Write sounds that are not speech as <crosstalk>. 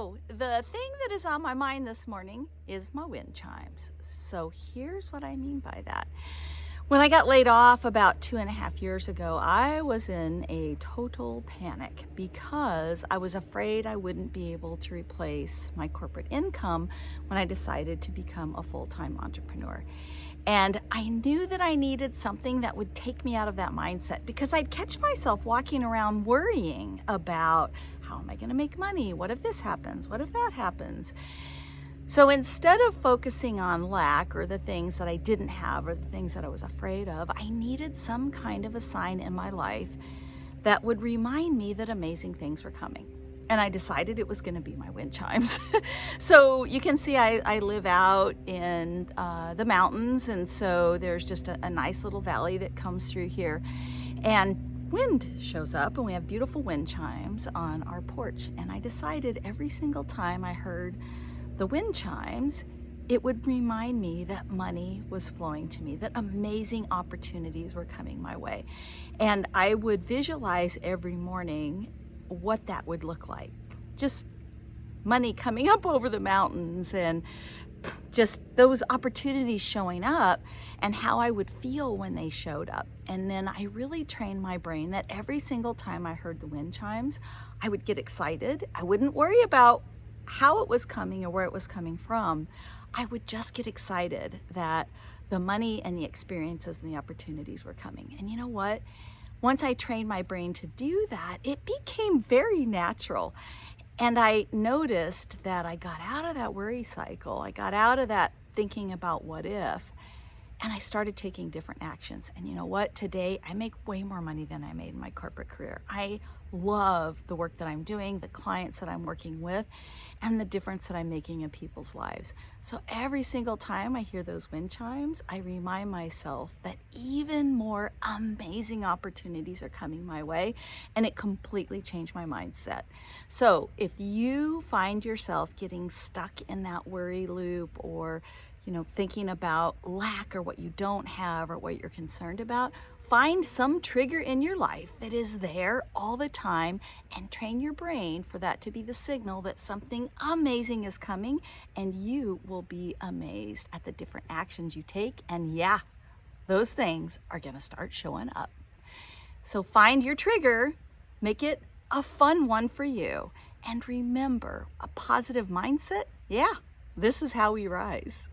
So the thing that is on my mind this morning is my wind chimes. So here's what I mean by that. When I got laid off about two and a half years ago, I was in a total panic because I was afraid I wouldn't be able to replace my corporate income when I decided to become a full-time entrepreneur. And I knew that I needed something that would take me out of that mindset because I'd catch myself walking around worrying about how am I going to make money? What if this happens? What if that happens? So instead of focusing on lack or the things that I didn't have or the things that I was afraid of, I needed some kind of a sign in my life that would remind me that amazing things were coming. And I decided it was going to be my wind chimes. <laughs> so you can see I, I live out in uh, the mountains and so there's just a, a nice little valley that comes through here. And wind shows up and we have beautiful wind chimes on our porch. And I decided every single time I heard the wind chimes, it would remind me that money was flowing to me, that amazing opportunities were coming my way. And I would visualize every morning what that would look like. Just money coming up over the mountains and just those opportunities showing up and how I would feel when they showed up. And then I really trained my brain that every single time I heard the wind chimes, I would get excited. I wouldn't worry about how it was coming or where it was coming from, I would just get excited that the money and the experiences and the opportunities were coming. And you know what? Once I trained my brain to do that, it became very natural. And I noticed that I got out of that worry cycle. I got out of that thinking about what if, and I started taking different actions. And you know what? Today, I make way more money than I made in my corporate career. I love the work that I'm doing, the clients that I'm working with, and the difference that I'm making in people's lives. So every single time I hear those wind chimes, I remind myself that even more amazing opportunities are coming my way, and it completely changed my mindset. So if you find yourself getting stuck in that worry loop or you know, thinking about lack or what you don't have or what you're concerned about, find some trigger in your life that is there all the time and train your brain for that to be the signal that something amazing is coming and you will be amazed at the different actions you take. And yeah, those things are going to start showing up. So find your trigger, make it a fun one for you. And remember, a positive mindset, yeah, this is how we rise.